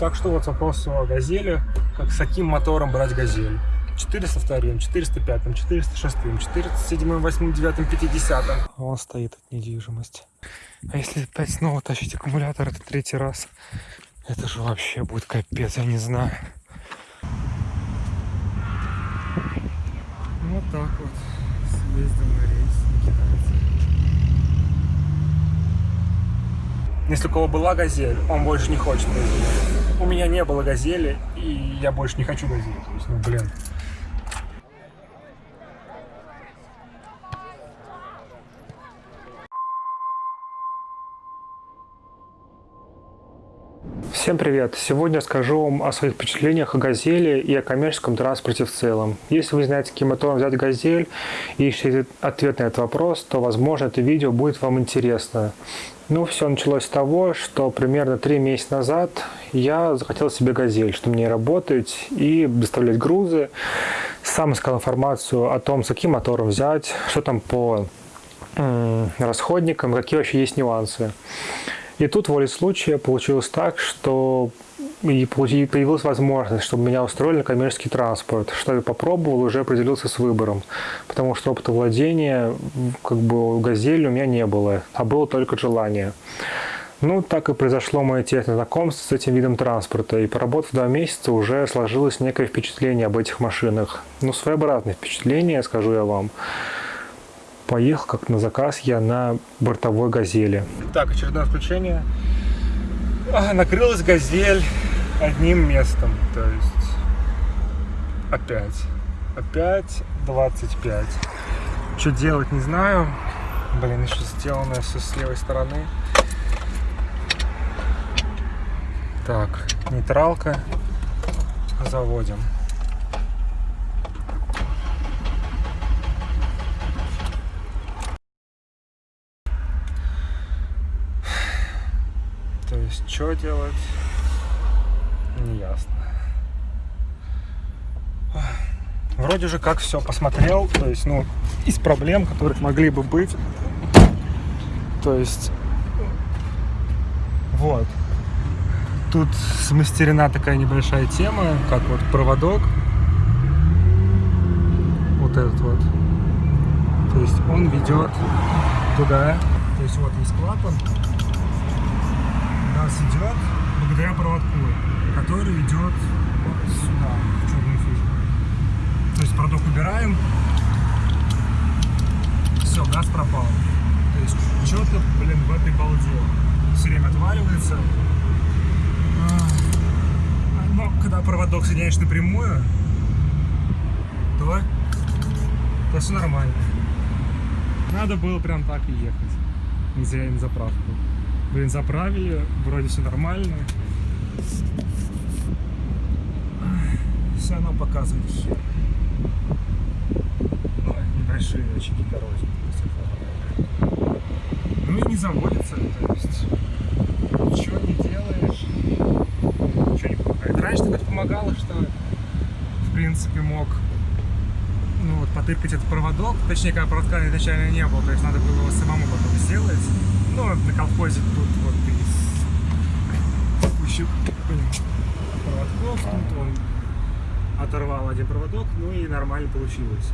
Так что вот вопрос о газели. Как с каким мотором брать газель? 402, 405, 406, 407, 8, 9, 50. Вон стоит от недвижимость. А если опять снова тащить аккумулятор, это третий раз. Это же вообще будет капец, я не знаю. Вот так вот. Съездил на рейс на. Если у кого была газель, он больше не хочет газель. У меня не было газели, и я больше не хочу газель. То есть, ну, блин. Всем привет! Сегодня скажу вам о своих впечатлениях о «Газели» и о коммерческом транспорте в целом. Если вы знаете, каким мотором взять «Газель» и ищете ответ на этот вопрос, то, возможно, это видео будет вам интересно. Ну, все началось с того, что примерно три месяца назад я захотел себе «Газель», чтобы мне работать и доставлять грузы. Сам искал информацию о том, с каким мотором взять, что там по расходникам, какие вообще есть нюансы. И тут волей случая получилось так, что и появилась возможность, чтобы меня устроили на коммерческий транспорт, что я попробовал, уже определился с выбором, потому что опыта владения как бы газели у меня не было, а было только желание. Ну, так и произошло мое тесное знакомство с этим видом транспорта, и поработав два месяца, уже сложилось некое впечатление об этих машинах. Ну, своеобразное впечатление, скажу я вам поехал как на заказ я на бортовой газели. Так, очередное включение. А, накрылась газель одним местом, то есть опять, опять 25. Что делать, не знаю. Блин, еще сделано все с левой стороны. Так, нейтралка. Заводим. Есть, что делать, не ясно. Вроде же как все посмотрел, то есть, ну, из проблем, которых могли бы быть. То есть, вот. Тут смастерена такая небольшая тема, как вот проводок. Вот этот вот. То есть он ведет туда. То есть вот есть клапан, нас идет благодаря проводку, который идет вот сюда, в черную фишку. То есть проводок убираем, все, газ пропал. То есть что-то, блин, в этой балде все время отваливается. А, но когда проводок соединяешь напрямую, то, то все нормально. Надо было прям так и ехать. Не зря на заправку. Блин, заправили, вроде все нормально. Все равно показывает хер. Небольшие очаги коррозии. Ну и не заводится, то есть ничего не делаешь, ничего не помогает. Раньше так помогало, что в принципе мог ну, вот, потыкать этот проводок, точнее, когда проводка изначально не было, то есть надо было его самому потом сделать. Ну, на колхозе тут вот из кучи проводков, тут он оторвал один проводок, ну и нормально получилось.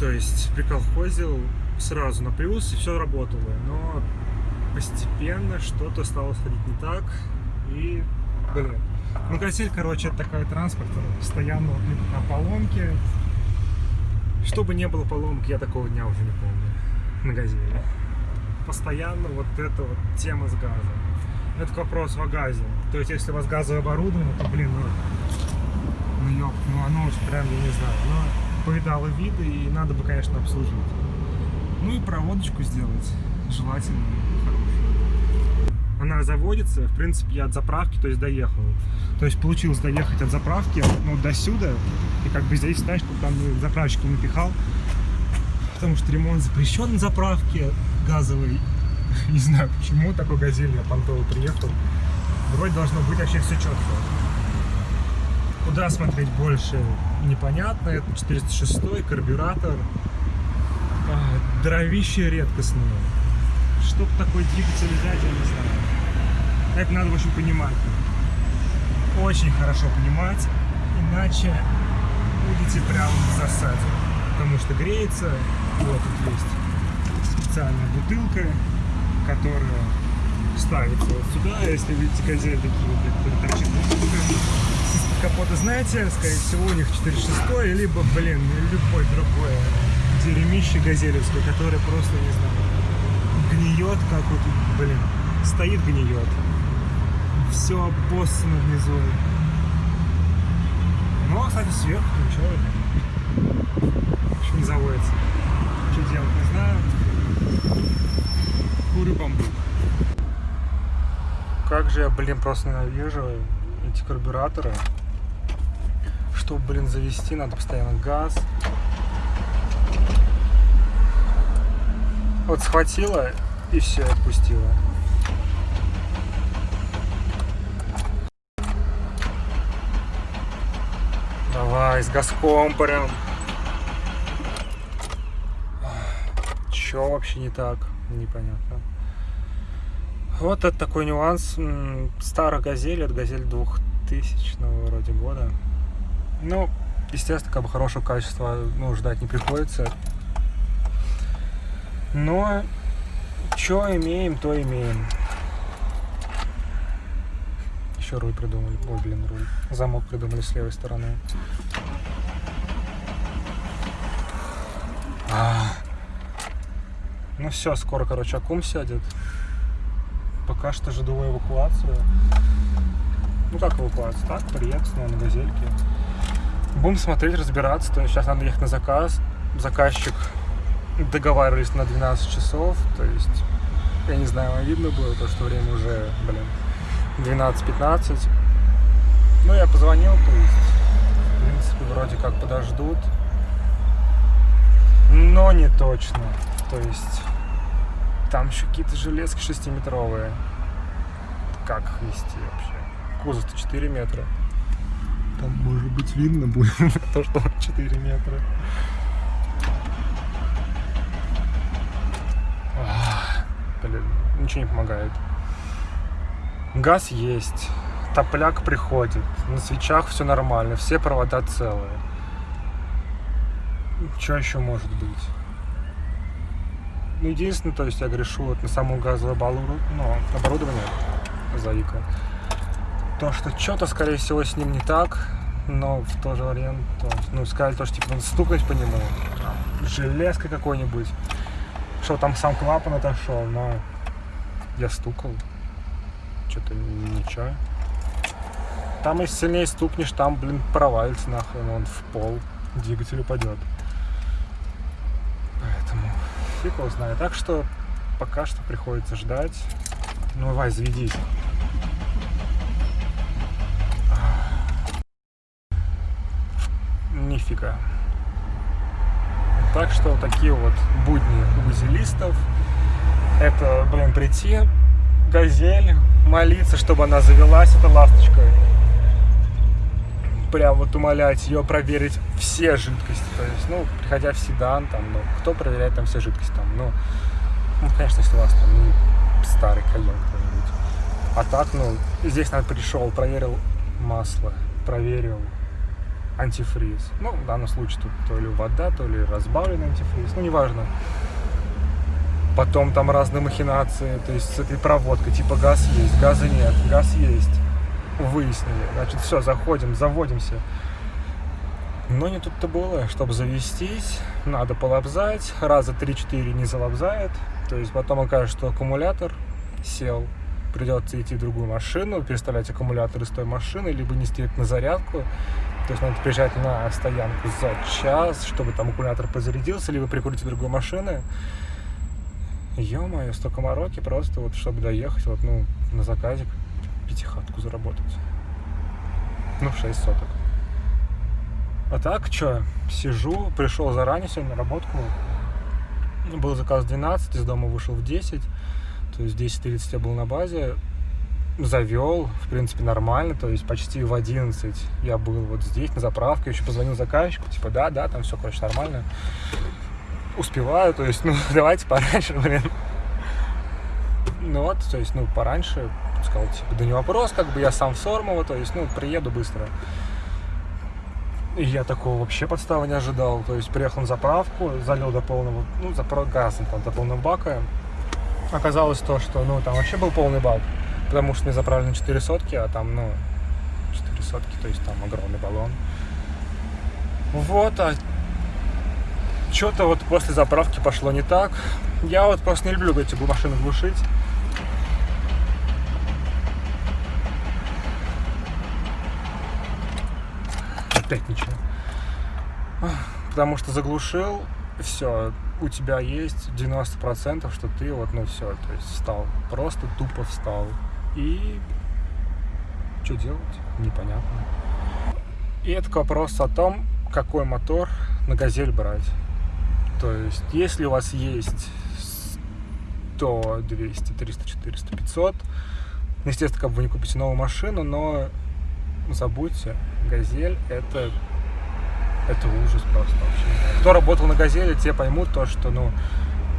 То есть приколхозил сразу на плюс и все работало, но постепенно что-то стало сходить не так и, блин. Ну, газель, короче, это такой транспорт, постоянно на поломке. Чтобы не было поломки, я такого дня уже не помню на газели постоянно вот эта вот тема с газом. Это вопрос о газе. То есть, если у вас газовое оборудование, то, блин, ну, ну, ёп, ну оно уже прям, я не знаю, оно поедало виды, и надо бы, конечно, обслужить. Ну и проводочку сделать, желательно. Она заводится, в принципе, я от заправки, то есть, доехал. То есть, получилось доехать от заправки, ну, до сюда, и как бы здесь, знаешь, там заправщик напихал, потому что ремонт запрещен на заправке, газовый. Не знаю, почему такой газель я понтовый приехал. Вроде должно быть вообще все четко. Куда смотреть больше, непонятно. Это 406 карбюратор. А, дровище редкостное. Чтоб такой двигатель взять, я не знаю. Это надо, общем, понимать. очень хорошо понимать, иначе будете прям в засаде. Потому что греется, вот тут есть специальная бутылка, которая ставится вот сюда, если видите газель такие вот, торчит из капота, знаете, скорее всего, у них 4.6, либо, блин, любой другое дерьмище газелевское, которое просто, не знаю, гниет, как вот, блин, стоит гниет. Все обоссано внизу. Ну, а, кстати, сверху ничего. Еще не заводится. Что делать, не знаю. Курю бамбук. Как же я, блин, просто ненавижу эти карбюраторы. Чтобы, блин, завести, надо постоянно газ. Вот схватила и все, отпустила. Давай, с газком прям. Че вообще не так? Непонятно. Вот это такой нюанс. Старая газель, это газель 2000 вроде года. Ну, естественно, как бы хорошего качества ну, ждать не приходится. Но что имеем, то имеем. Еще руль придумали. Ой, блин, руль. Замок придумали с левой стороны. А. Ну все, скоро, короче, акум сядет. Пока что жду эвакуацию. Ну как эвакуацию? Так, приехать снова на газельке. Будем смотреть, разбираться. То есть сейчас надо ехать на заказ. Заказчик договаривались на 12 часов. То есть, я не знаю, видно было то, что время уже, блин, 12-15. Ну, я позвонил, то есть, в принципе, вроде как подождут. Но не точно. То есть, там еще какие-то железки 6-метровые. Как их вести вообще? Кузов-то 4 метра. Там, может быть, видно будет то, что 4 метра. Блин, ничего не помогает. Газ есть. Топляк приходит. На свечах все нормально. Все провода целые. Что еще может быть? Ну, единственное, то есть я грешу вот на саму газовую балуру, ну, оборудование заика. То, что что-то, скорее всего, с ним не так, но в то же время, то, ну, сказали то, что, типа, надо стукать по нему, железкой какой-нибудь, что там сам клапан отошел, но я стукал, что-то ничего. Там, если сильнее стукнешь, там, блин, провалится нахрен, он в пол, двигатель упадет. Фиг его знает. Так что пока что приходится ждать. Ну, давай, заведись. Нифига. Так что такие вот будни узелистов. Это, блин, прийти, газель, молиться, чтобы она завелась, это ласточкой прям вот умолять ее проверить все жидкости. То есть, ну, приходя в седан, там, ну, кто проверяет там все жидкости, там, ну, ну конечно, если у вас там ну, старый кальян кто-нибудь. А так, ну, здесь, наверное, пришел, проверил масло, проверил антифриз. Ну, в данном случае тут то ли вода, то ли разбавленный антифриз, ну, неважно. Потом там разные махинации, то есть с этой проводкой, типа газ есть, газа нет, газ есть выяснили. Значит, все, заходим, заводимся. Но не тут-то было. Чтобы завестись, надо полобзать. Раза 3-4 не залобзает. То есть потом окажется, что аккумулятор сел. Придется идти в другую машину, переставлять аккумулятор из той машины, либо нести это на зарядку. То есть надо приезжать на стоянку за час, чтобы там аккумулятор позарядился, либо прикрутить другую машину. Ё-моё, столько мороки просто вот, чтобы доехать вот, ну, на заказик пятихатку заработать. Ну, 6 соток. А так, что, сижу, пришел заранее сегодня на работку. Был заказ 12, из дома вышел в 10. То есть в 10.30 я был на базе. Завел, в принципе, нормально. То есть почти в 11 я был вот здесь, на заправке. Еще позвонил заказчику, типа, да, да, там все, короче, нормально. Успеваю, то есть, ну, давайте пораньше, блин. Ну вот, то есть, ну, пораньше сказал, типа, да не вопрос, как бы я сам в Сормово, то есть, ну, приеду быстро. И я такого вообще подставы не ожидал. То есть приехал на заправку, залил до полного, ну, запро... газом там до полного бака. Оказалось то, что, ну, там вообще был полный бак, потому что не заправлены 4 сотки, а там, ну, 4 сотки, то есть там огромный баллон. Вот, а что-то вот после заправки пошло не так. Я вот просто не люблю эти машины глушить. Опять ничего. Потому что заглушил, все, у тебя есть 90%, что ты вот, ну все, то есть встал. Просто тупо встал. И что делать? Непонятно. И это вопрос о том, какой мотор на газель брать. То есть, если у вас есть 100, 200, 300, 400, 500, естественно, как бы вы не купите новую машину, но забудьте, газель это это ужас просто вообще. Кто работал на газели, те поймут то, что, ну,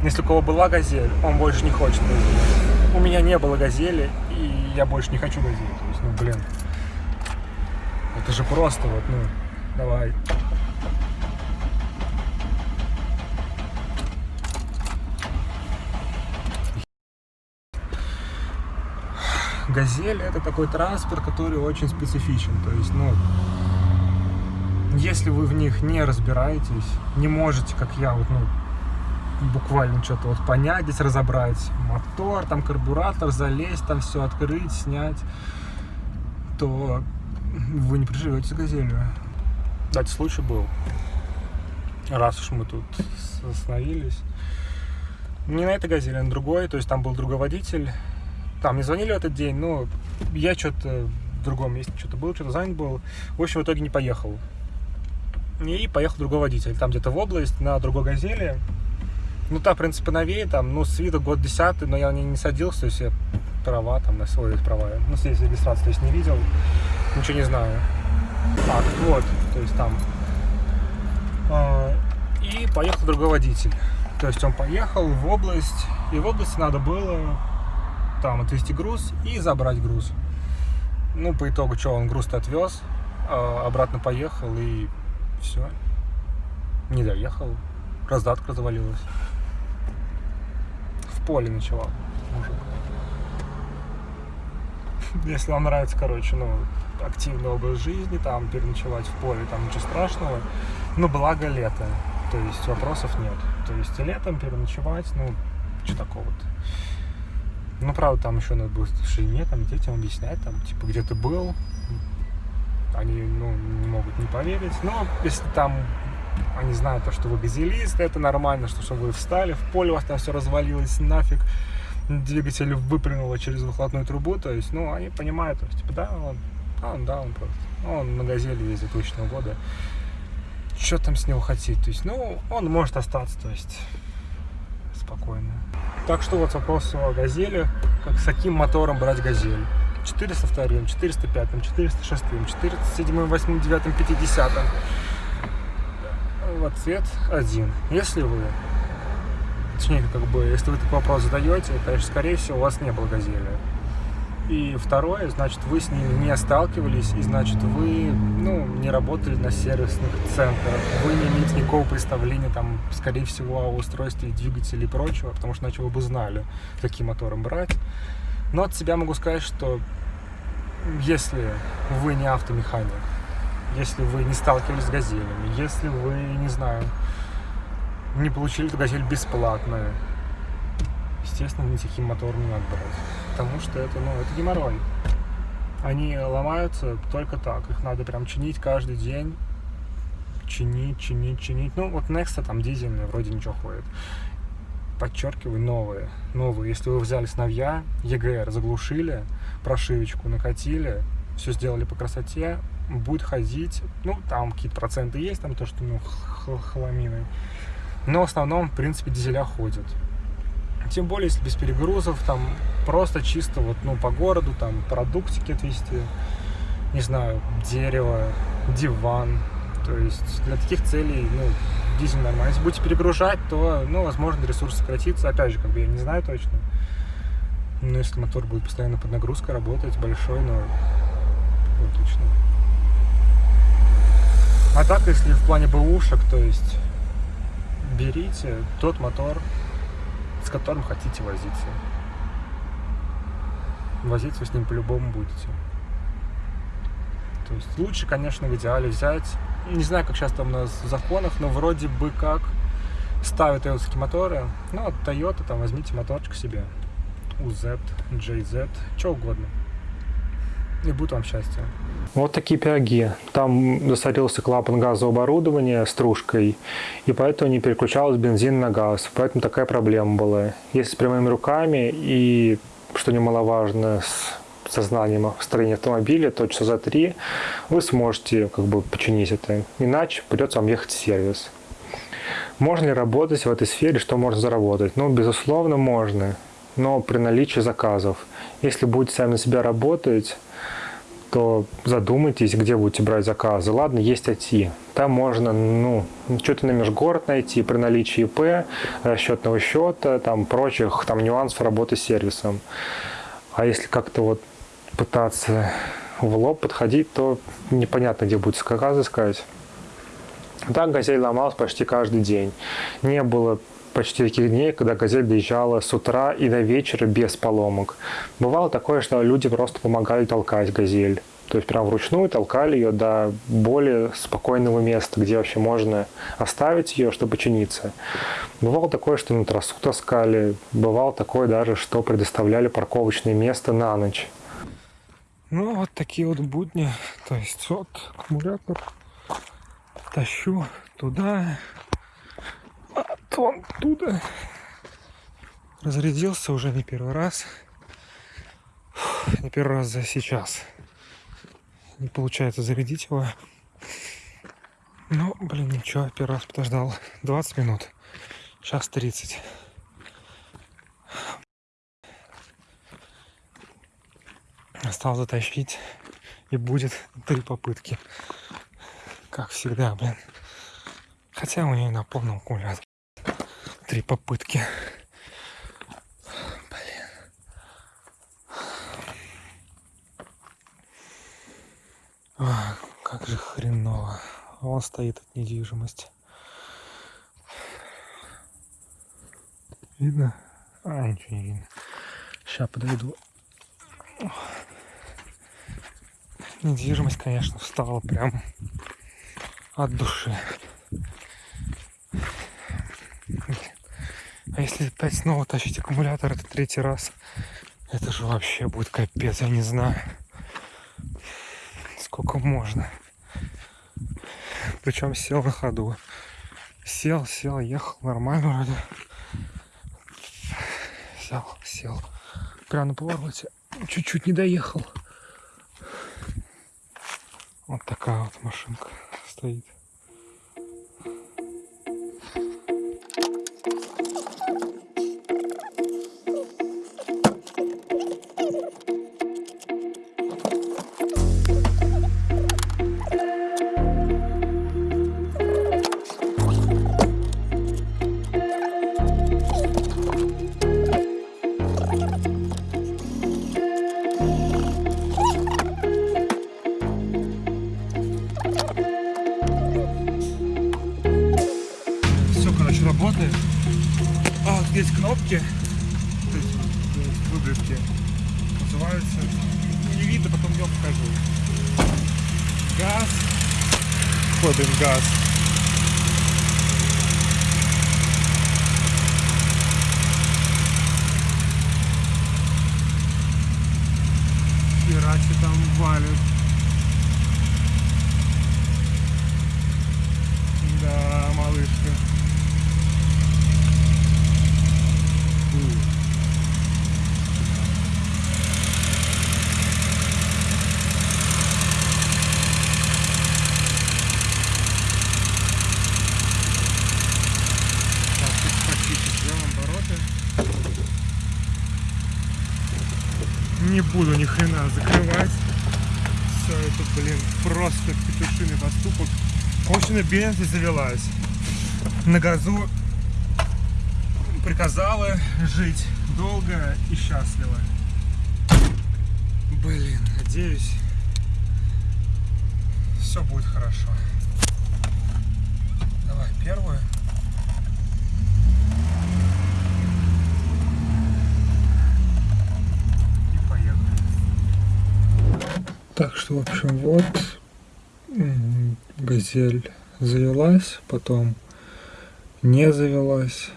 если у кого была газель, он больше не хочет газели. У меня не было газели, и я больше не хочу газели. То есть, ну, блин, это же просто вот, ну, давай. Газель это такой транспорт, который очень специфичен. То есть, ну, если вы в них не разбираетесь, не можете, как я, вот, ну, буквально что-то вот понять, здесь разобрать мотор, там карбуратор, залезть, там все открыть, снять, то вы не приживете с газелью. Кстати, случай был, раз уж мы тут остановились. Не на этой газели, а на другой, то есть там был другой водитель, там не звонили в этот день, но я что-то в другом месте что-то был, что-то занят был. В общем, в итоге не поехал. И поехал другой водитель, там где-то в область, на другой газели. Ну, та, в принципе, новее, там, ну, с виду год десятый, но я не, не садился, то есть я права там на свой права. Ну, здесь регистрации, то есть не видел, ничего не знаю. А, вот, то есть там. А, и поехал другой водитель. То есть он поехал в область, и в области надо было там отвезти груз и забрать груз. Ну, по итогу, что, он груз-то отвез, а обратно поехал и все. Не доехал. Раздатка завалилась. В поле ночевал мужик. Если вам нравится, короче, ну, активный образ жизни, там, переночевать в поле, там ничего страшного. Но благо лето. То есть вопросов нет. То есть летом переночевать, ну, что такого-то. Ну, правда, там еще надо было в тишине, там, детям объяснять, там, типа, где ты был. Они, ну, не могут не поверить. Но если там они знают, то, что вы газелист, это нормально, что, что вы встали, в поле у вас там все развалилось нафиг, двигатель выпрыгнуло через выхлопную трубу, то есть, ну, они понимают, то есть, типа, да, он, он, да, он просто, он на газели ездит тысячного года, что там с него хотеть, то есть, ну, он может остаться, то есть, спокойно. Так что вот вопрос о газели, как с каким мотором брать газель. 402, 405, 406, 407, 8, 9, 50. В ответ один. Если вы, точнее, как бы, если вы такой вопрос задаете, конечно, скорее всего, у вас не было газели. И второе, значит, вы с ними не сталкивались, и значит, вы, ну, не работали на сервисных центрах, вы не имеете никакого представления, там, скорее всего, о устройстве двигателей и прочего, потому что иначе вы бы знали, каким мотором брать. Но от себя могу сказать, что если вы не автомеханик, если вы не сталкивались с газелями, если вы, не знаю, не получили эту газель бесплатно, естественно, никаким мотором не надо брать. Потому что это, ну, это геморрой. Они ломаются только так. Их надо прям чинить каждый день. Чинить, чинить, чинить. Ну, вот Nexa там дизельные, вроде ничего ходит. Подчеркиваю, новые. Новые. Если вы взяли с новья, EGR заглушили, прошивочку накатили, все сделали по красоте, будет ходить, ну, там какие-то проценты есть, там то, что, ну, хламины. Но в основном, в принципе, дизеля ходят. Тем более, если без перегрузов, там просто чисто вот, ну, по городу, там продуктики отвезти, не знаю, дерево, диван. То есть для таких целей, ну, дизель нормально. Если будете перегружать, то, ну, возможно, ресурс сократится. Опять же, как бы я не знаю точно. Ну, если мотор будет постоянно под нагрузкой работать, большой, но отлично. А так, если в плане бэушек, то есть берите тот мотор, с которым хотите возиться. Возиться с ним по-любому будете. То есть лучше, конечно, в идеале взять, не знаю, как сейчас там у нас в законах, но вроде бы как ставят тойотские моторы. Ну, от Toyota там возьмите моторчик себе. UZ, JZ, что угодно. И будет вам счастье. Вот такие пироги. Там засорился клапан газового оборудования стружкой, и поэтому не переключалась бензин на газ. Поэтому такая проблема была. Если с прямыми руками и, что немаловажно, с сознанием строения автомобиля, то часа за три вы сможете как бы починить это. Иначе придется вам ехать в сервис. Можно ли работать в этой сфере, что можно заработать? Ну, безусловно, можно, но при наличии заказов. Если будете сами на себя работать, то задумайтесь, где будете брать заказы. Ладно, есть IT. Там можно, ну, что-то на межгород найти при наличии ИП, расчетного счета, там прочих там нюансов работы с сервисом. А если как-то вот пытаться в лоб подходить, то непонятно, где будет заказы искать. Так «Газель» ломалась почти каждый день. Не было почти таких дней, когда «Газель» доезжала с утра и до вечера без поломок. Бывало такое, что люди просто помогали толкать «Газель». То есть прям вручную толкали ее до более спокойного места, где вообще можно оставить ее, чтобы чиниться. Бывало такое, что на трассу таскали. Бывало такое даже, что предоставляли парковочное место на ночь. Ну, вот такие вот будни. То есть вот аккумулятор тащу туда, то туда. Разрядился уже не первый раз. Не первый раз за сейчас. Не получается зарядить его. Ну, блин, ничего, первый раз подождал. 20 минут. Сейчас 30. Осталось затащить. И будет три попытки. Как всегда, блин. Хотя у нее на полном аккумуляторе. Три попытки. Блин. А, как же хреново. Он стоит от недвижимости. Видно? А, ничего не видно. Сейчас подойду. Недвижимость, конечно, встала прям от души. А если опять снова тащить аккумулятор, это третий раз, это же вообще будет капец, я не знаю. Сколько можно. Причем сел на ходу. Сел, сел, ехал нормально вроде. Сел, сел. Прямо на повороте. Чуть-чуть не доехал. Вот такая вот машинка стоит. Есть кнопки, то есть, то есть выбривки называются. Не видно, потом днем покажу. Газ. Входим газ. Херачи там валят. Да, малышка. не буду ни хрена закрывать. Все это, блин, просто петушиный поступок. Очень Бензи завелась. На газу приказала жить долго и счастливо. Блин, надеюсь, все будет хорошо. Давай первую. И поехали. Так что, в общем, вот газель завелась, потом не завелась.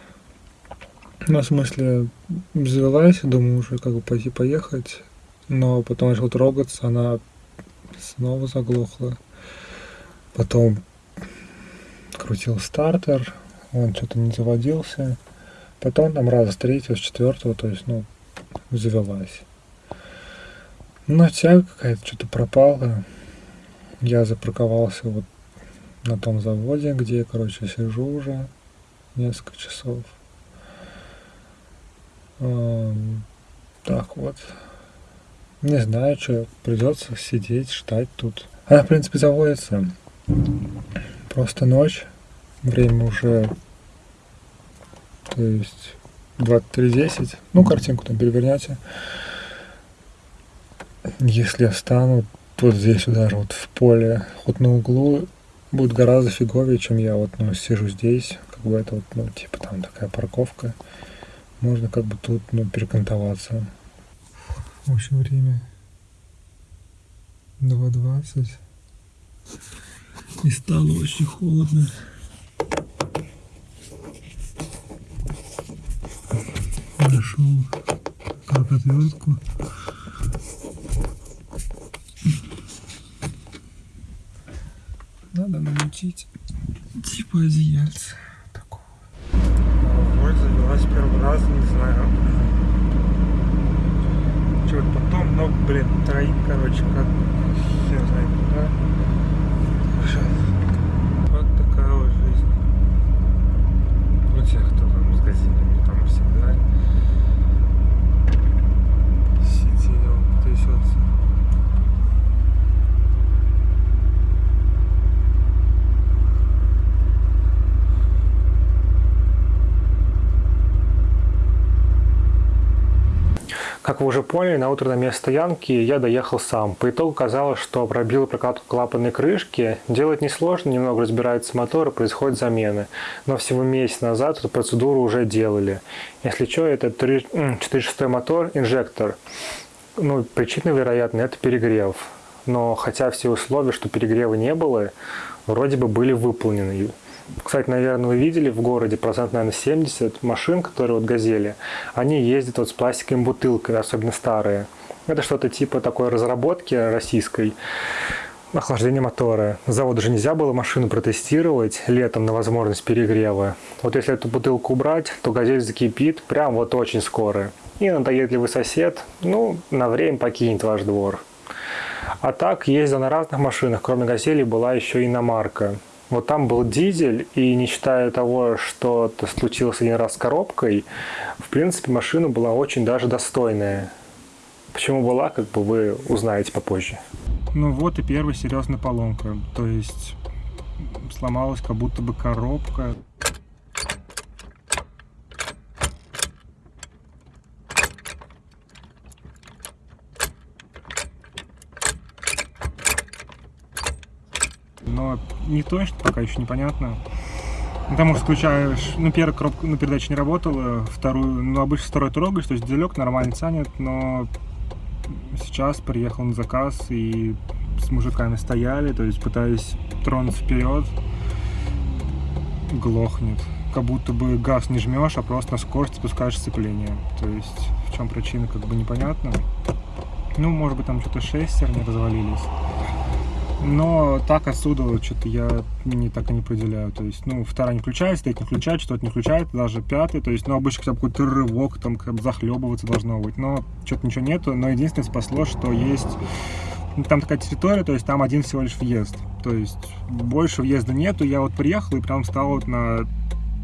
Ну, в смысле, завелась, думаю, уже как бы пойти поехать, но потом начал трогаться, она снова заглохла. Потом крутил стартер, он что-то не заводился. Потом там раз с третьего, с четвертого, то есть, ну, завелась. Но тяга какая-то что-то пропала. Я запарковался вот на том заводе, где я, короче, сижу уже несколько часов. Эм, Так вот. Не знаю, что придется сидеть, ждать тут. Она, в принципе, заводится. Просто ночь. Время уже, то есть 23.10. Ну, картинку там перевернете. Если я встану вот здесь даже вот в поле, вот на углу, будет гораздо фиговее, чем я вот ну, сижу здесь. Как бы это вот, ну, типа там такая парковка. Можно как бы тут, ну, перекантоваться. В общем, время 2.20. И стало очень холодно. Нашел каркотвертку. Намутить типа одеяльца такого. Ой, завелась первый раз, не знаю. Что потом, но, блин, троим, короче, как хер знает куда. Сейчас. Вот такая вот жизнь. У тех, кто там с газелями, там всегда сидел, трясется. Как вы уже поняли, на утро на место стоянки я доехал сам. По итогу казалось, что пробил прокладку клапанной крышки. Делать несложно, немного разбирается мотор и происходит замены. Но всего месяц назад эту процедуру уже делали. Если что, это 4.6 мотор, инжектор. Ну, причина, вероятно, это перегрев. Но хотя все условия, что перегрева не было, вроде бы были выполнены. Кстати, наверное, вы видели в городе процент, наверное, 70 машин, которые вот «Газели», они ездят вот с пластиковой бутылкой, особенно старые. Это что-то типа такой разработки российской охлаждения мотора. С завода же нельзя было машину протестировать летом на возможность перегрева. Вот если эту бутылку убрать, то газель закипит прям вот очень скоро. И надоедливый сосед, ну, на время покинет ваш двор. А так, ездил на разных машинах, кроме газели была еще иномарка. Вот там был дизель, и не считая того, что это случилось один раз с коробкой, в принципе, машина была очень даже достойная. Почему была, как бы вы узнаете попозже. Ну вот и первая серьезная поломка. То есть сломалась как будто бы коробка. Но не точно, пока еще непонятно. Потому что включаешь, ну, первая коробка, ну, передача не работала, вторую, ну, обычно второй трогаешь, то есть дизелек нормально тянет, но сейчас приехал на заказ и с мужиками стояли, то есть пытаясь тронуться вперед, глохнет. Как будто бы газ не жмешь, а просто на скорость спускаешь сцепление. То есть в чем причина, как бы непонятно. Ну, может быть, там что-то шестерни развалились. Но так отсюда что-то я не так и не определяю. То есть, ну, вторая не включается, третья не включает, что-то не включает, даже пятый. То есть, ну, обычно хотя бы какой-то рывок, там, как бы захлебываться должно быть. Но что-то ничего нету. Но единственное спасло, что есть... ну, там такая территория, то есть там один всего лишь въезд. То есть больше въезда нету. Я вот приехал и прям стал вот на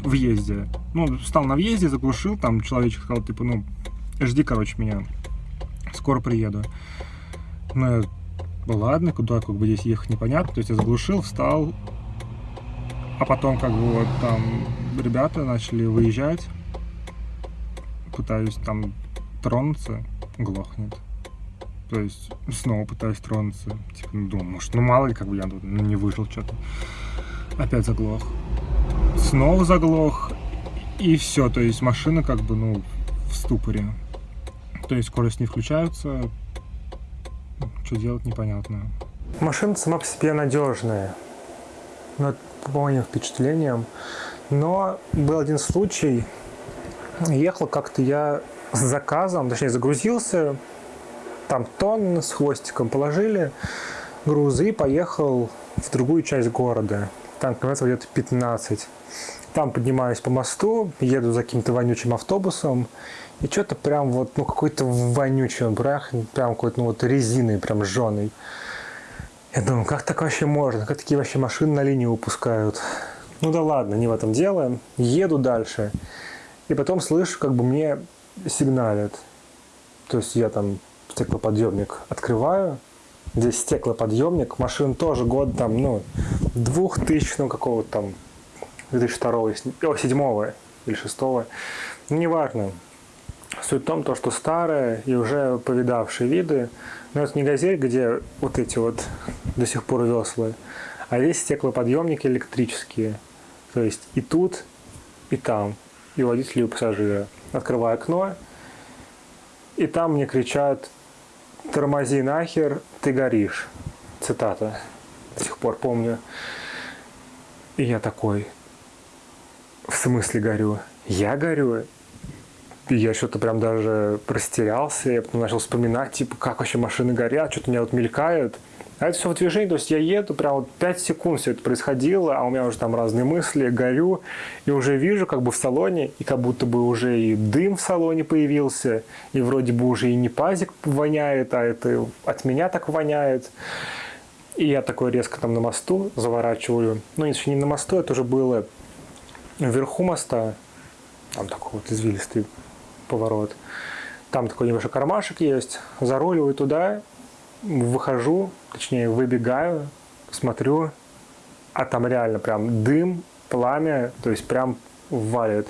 въезде. Ну, стал на въезде, заглушил, там человечек сказал, типа, ну, жди, короче, меня. Скоро приеду. Ну ладно, куда как бы здесь ехать непонятно. То есть я заглушил, встал, а потом как бы вот там ребята начали выезжать. пытаюсь там тронуться, глохнет. То есть снова пытаюсь тронуться. Типа, ну, думаю, может, ну мало ли, как бы я тут ну, не выжил что-то. Опять заглох. Снова заглох. И все, то есть машина как бы, ну, в ступоре. То есть скорость не включаются. Что делать, непонятно. Машина сама по себе надежная. Ну, по моим впечатлениям. Но был один случай. Ехал как-то я с заказом, точнее загрузился, там тонн с хвостиком положили грузы поехал в другую часть города. Там километров где-то 15. Там поднимаюсь по мосту, еду за каким-то вонючим автобусом, и что-то прям вот, ну, какой-то вонючий он, прям, какой-то, ну, вот резиной, прям жженый. Я думаю, как так вообще можно? Как такие вообще машины на линию выпускают? Ну да ладно, не в этом дело. Еду дальше. И потом слышу, как бы мне сигналят. То есть я там стеклоподъемник открываю. Здесь стеклоподъемник. Машин тоже год там, ну, 2000 ну, какого-то там, 2002 о, 7 или 6 ну, неважно. Суть в том, то, что старые и уже повидавшие виды, но это не газель, где вот эти вот до сих пор веслы, а здесь стеклоподъемники электрические. То есть и тут, и там, и водитель, и пассажира. Открываю окно, и там мне кричат «Тормози нахер, ты горишь». Цитата. До сих пор помню. И я такой, в смысле горю? Я горю? Я что-то прям даже растерялся, я потом начал вспоминать, типа, как вообще машины горят, что-то у меня вот мелькает. А это все в движении, то есть я еду, прям вот 5 секунд все это происходило, а у меня уже там разные мысли, горю, и уже вижу как бы в салоне, и как будто бы уже и дым в салоне появился, и вроде бы уже и не пазик воняет, а это от меня так воняет. И я такой резко там на мосту заворачиваю. Ну, еще не на мосту, это уже было вверху моста. Там такой вот извилистый поворот. Там такой небольшой кармашек есть. Заруливаю туда, выхожу, точнее выбегаю, смотрю, а там реально прям дым, пламя, то есть прям валит.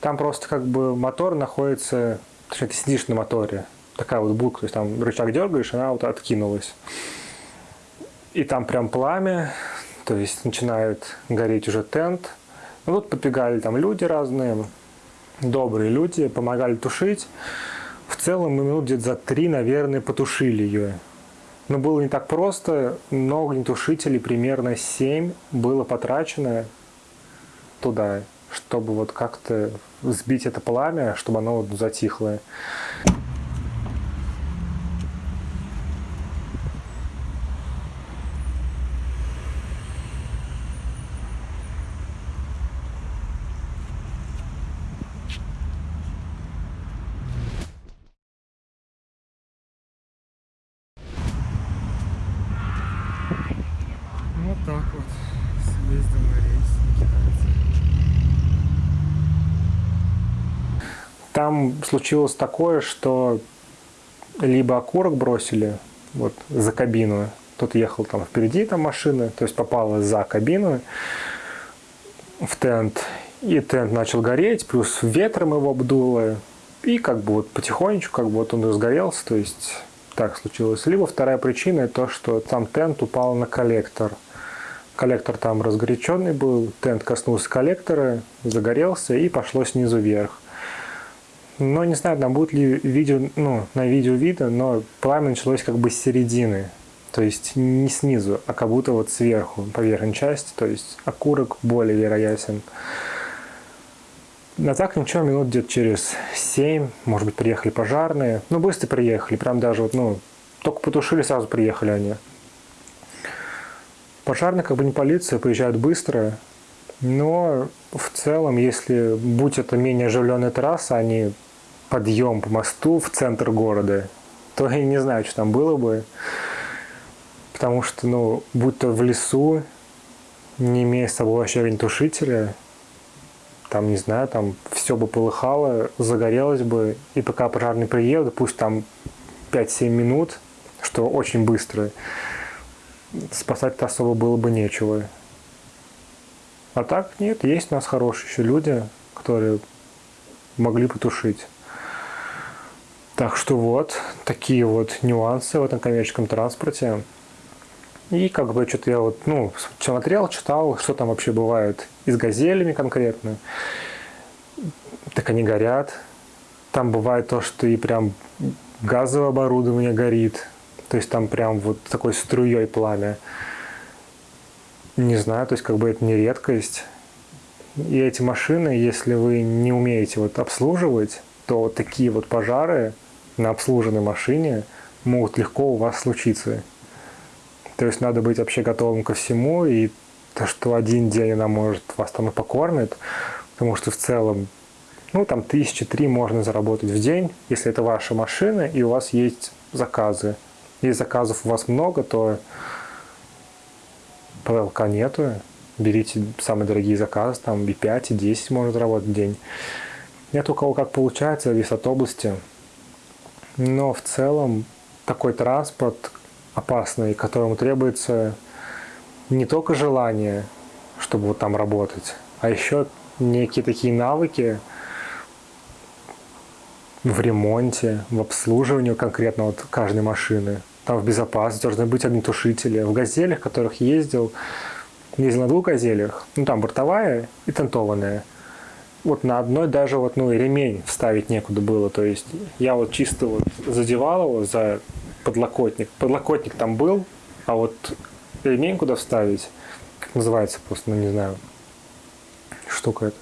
Там просто как бы мотор находится, точнее ты сидишь на моторе, такая вот булка, то есть там рычаг дергаешь, она вот откинулась. И там прям пламя, то есть начинает гореть уже тент. Ну, тут подбегали там люди разные, добрые люди, помогали тушить. В целом мы минут где-то за три, наверное, потушили ее. Но было не так просто, но огнетушителей примерно 7 было потрачено туда, чтобы вот как-то сбить это пламя, чтобы оно затихло. так вот съездил на рейс на китайца. Там случилось такое, что либо окурок бросили вот за кабину, тот ехал там впереди там машины, то есть попала за кабину в тент, и тент начал гореть, плюс ветром его обдуло, и как бы вот потихонечку как бы вот он разгорелся, то есть так случилось. Либо вторая причина то, что там тент упал на коллектор – Коллектор там разгоряченный был, тент коснулся коллектора, загорелся и пошло снизу вверх. Но не знаю, там будет ли видео, ну, на видео видно, но пламя началось как бы с середины. То есть не снизу, а как будто вот сверху, по верхней части. То есть окурок более вероятен. А так ничего, минут где-то через 7, может быть, приехали пожарные. Ну, быстро приехали, прям даже вот, ну, только потушили, сразу приехали они. Пожарные, как бы не полиция, приезжают быстро, но в целом, если будь это менее оживленная трасса, не подъем по мосту в центр города, то я не знаю, что там было бы. Потому что, ну, будь то в лесу, не имея с собой вообще огнетушителя, там, не знаю, там все бы полыхало, загорелось бы, и пока пожарный приедет, пусть там 5-7 минут, что очень быстро, спасать-то особо было бы нечего. А так нет, есть у нас хорошие еще люди, которые могли потушить. Так что вот, такие вот нюансы в этом коммерческом транспорте. И как бы что-то я вот, ну, смотрел, читал, что там вообще бывает и с газелями конкретно. Так они горят. Там бывает то, что и прям газовое оборудование горит. То есть там прям вот такой струей пламя. Не знаю, то есть как бы это не редкость. И эти машины, если вы не умеете вот обслуживать, то такие вот пожары на обслуженной машине могут легко у вас случиться. То есть надо быть вообще готовым ко всему, и то, что один день она может вас там и покормит, потому что в целом, ну, там тысячи три можно заработать в день, если это ваша машина, и у вас есть заказы. Если заказов у вас много, то ПЛК нету, берите самые дорогие заказы, там и 5, и 10 можно заработать в день. Нет у кого как получается, зависит от области. Но в целом такой транспорт, опасный, которому требуется не только желание, чтобы вот там работать, а еще некие такие навыки в ремонте, в обслуживании конкретно вот каждой машины. Там в безопасности должны быть огнетушители. В «Газелях», которых ездил, ездил на двух «Газелях», ну там бортовая и тентованная. Вот на одной даже вот, ну, ремень вставить некуда было. То есть я вот чисто вот задевал его за подлокотник. Подлокотник там был, а вот ремень куда вставить, как называется просто, ну не знаю, штука это,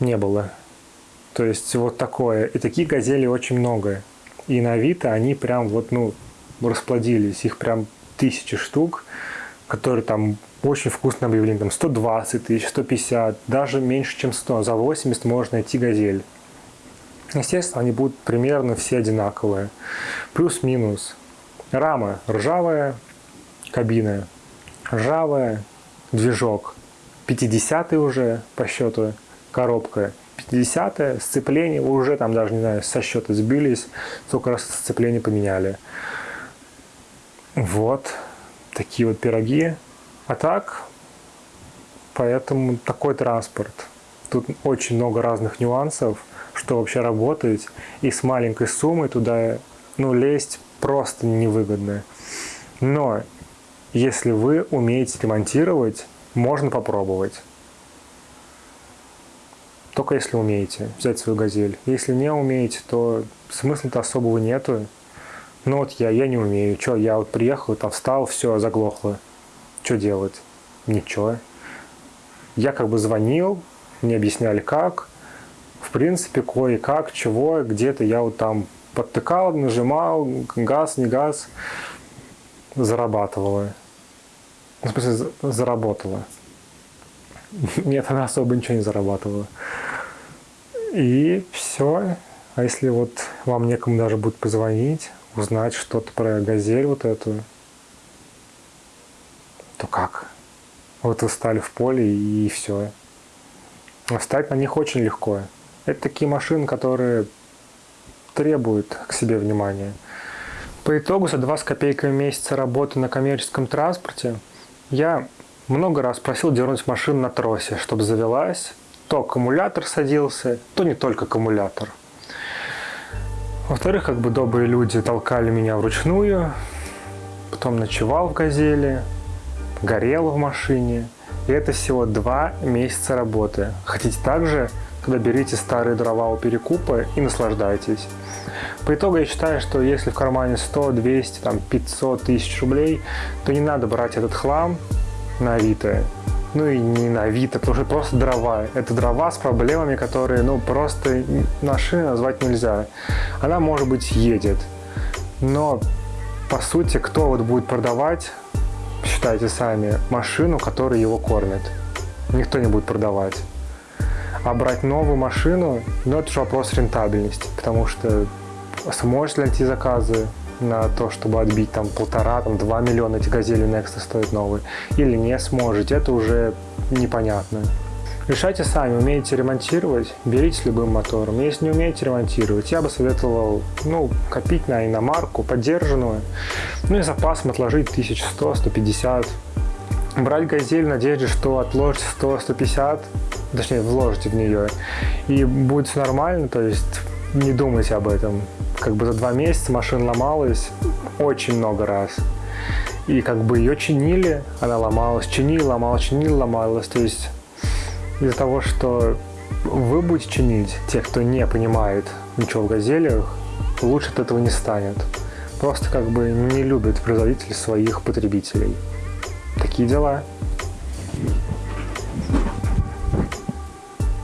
не было. То есть вот такое. И такие газели очень много. И на Авито они прям вот, ну, расплодились. Их прям тысячи штук, которые там очень вкусно объявлены. Там 120 тысяч, 150, даже меньше, чем 100. За 80 можно найти газель. Естественно, они будут примерно все одинаковые. Плюс-минус. Рама ржавая, кабина ржавая, движок 50 уже по счету, коробка 50 сцепление уже там даже, не знаю, со счета сбились, сколько раз сцепление поменяли. Вот, такие вот пироги. А так, поэтому такой транспорт. Тут очень много разных нюансов что вообще работать, и с маленькой суммой туда ну, лезть просто невыгодно. Но если вы умеете ремонтировать, можно попробовать. Только если умеете взять свою газель. Если не умеете, то смысла-то особого нету. Ну вот я, я не умею. Что, я вот приехал, там встал, все, заглохло. Что делать? Ничего. Я как бы звонил, мне объясняли как, в принципе, кое-как, чего, где-то я вот там подтыкал, нажимал, газ, не газ, зарабатывала. В смысле, заработала. Нет, она особо ничего не зарабатывала. И все. А если вот вам некому даже будет позвонить, узнать что-то про газель вот эту, то как? Вот вы стали в поле и все. Встать на них очень легко. Это такие машины, которые требуют к себе внимания. По итогу за два с копейками месяца работы на коммерческом транспорте я много раз просил дернуть машину на тросе, чтобы завелась. То аккумулятор садился, то не только аккумулятор. Во-вторых, как бы добрые люди толкали меня вручную, потом ночевал в «Газели», горел в машине. И это всего два месяца работы. Хотите также Тогда берите старые дрова у перекупа и наслаждайтесь. По итогу я считаю, что если в кармане 100, 200, там, 500 тысяч рублей, то не надо брать этот хлам на Авито. Ну и не на Авито, потому что просто дрова. Это дрова с проблемами, которые, ну, просто машины назвать нельзя. Она, может быть, едет. Но, по сути, кто вот будет продавать, считайте сами, машину, которая его кормит? Никто не будет продавать. А брать новую машину, ну это же вопрос рентабельности, потому что сможешь ли найти заказы на то, чтобы отбить там полтора, там два миллиона эти газели Next стоят новые, или не сможете, это уже непонятно. Решайте сами, умеете ремонтировать, берите с любым мотором. Если не умеете ремонтировать, я бы советовал ну, копить на иномарку, поддержанную, ну и запасом отложить 1100-150. Брать газель в надежде, что отложите 100-150, точнее, вложите в нее, и будет все нормально, то есть не думайте об этом. Как бы за два месяца машина ломалась очень много раз. И как бы ее чинили, она ломалась, чинили, ломалась, чинили, ломалась. То есть из-за того, что вы будете чинить, те, кто не понимает ничего в газелях, лучше от этого не станет. Просто как бы не любят производители своих потребителей. Такие дела.